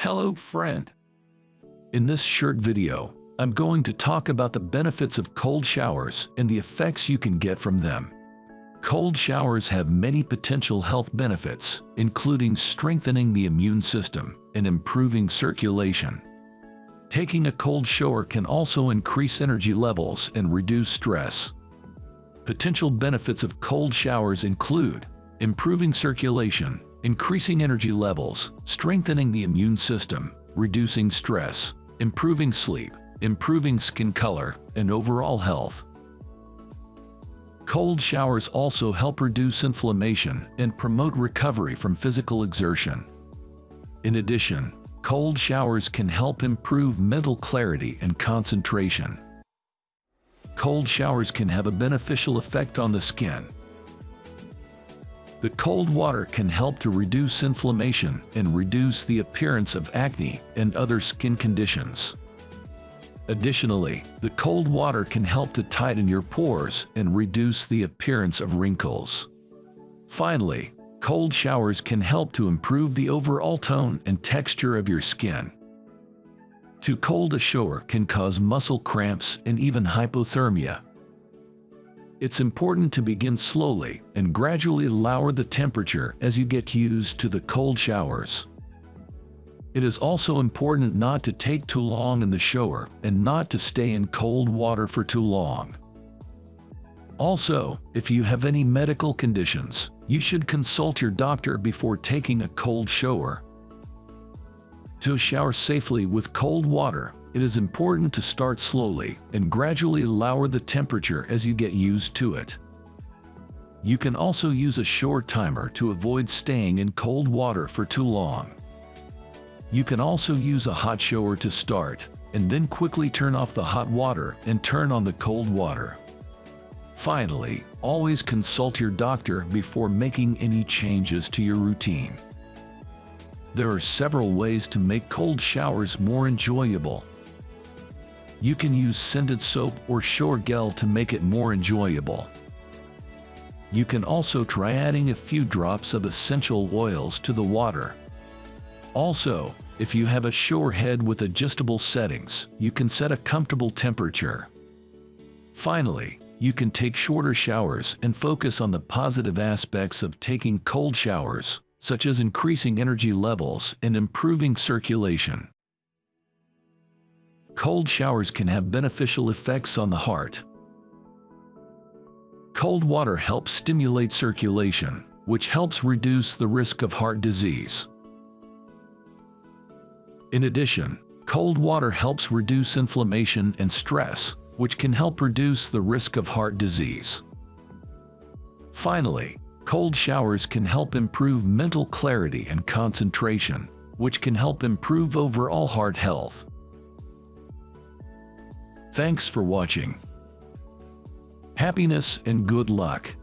Hello friend. In this short video, I'm going to talk about the benefits of cold showers and the effects you can get from them. Cold showers have many potential health benefits, including strengthening the immune system and improving circulation. Taking a cold shower can also increase energy levels and reduce stress. Potential benefits of cold showers include improving circulation, increasing energy levels, strengthening the immune system, reducing stress, improving sleep, improving skin color, and overall health. Cold showers also help reduce inflammation and promote recovery from physical exertion. In addition, cold showers can help improve mental clarity and concentration. Cold showers can have a beneficial effect on the skin, the cold water can help to reduce inflammation and reduce the appearance of acne and other skin conditions. Additionally, the cold water can help to tighten your pores and reduce the appearance of wrinkles. Finally, cold showers can help to improve the overall tone and texture of your skin. Too cold a shower can cause muscle cramps and even hypothermia, it's important to begin slowly and gradually lower the temperature as you get used to the cold showers. It is also important not to take too long in the shower and not to stay in cold water for too long. Also, if you have any medical conditions, you should consult your doctor before taking a cold shower. To shower safely with cold water, it is important to start slowly and gradually lower the temperature as you get used to it. You can also use a shower timer to avoid staying in cold water for too long. You can also use a hot shower to start, and then quickly turn off the hot water and turn on the cold water. Finally, always consult your doctor before making any changes to your routine. There are several ways to make cold showers more enjoyable. You can use scented soap or shower gel to make it more enjoyable. You can also try adding a few drops of essential oils to the water. Also, if you have a shower head with adjustable settings, you can set a comfortable temperature. Finally, you can take shorter showers and focus on the positive aspects of taking cold showers, such as increasing energy levels and improving circulation. Cold showers can have beneficial effects on the heart. Cold water helps stimulate circulation, which helps reduce the risk of heart disease. In addition, cold water helps reduce inflammation and stress, which can help reduce the risk of heart disease. Finally, cold showers can help improve mental clarity and concentration, which can help improve overall heart health. Thanks for watching. Happiness and good luck.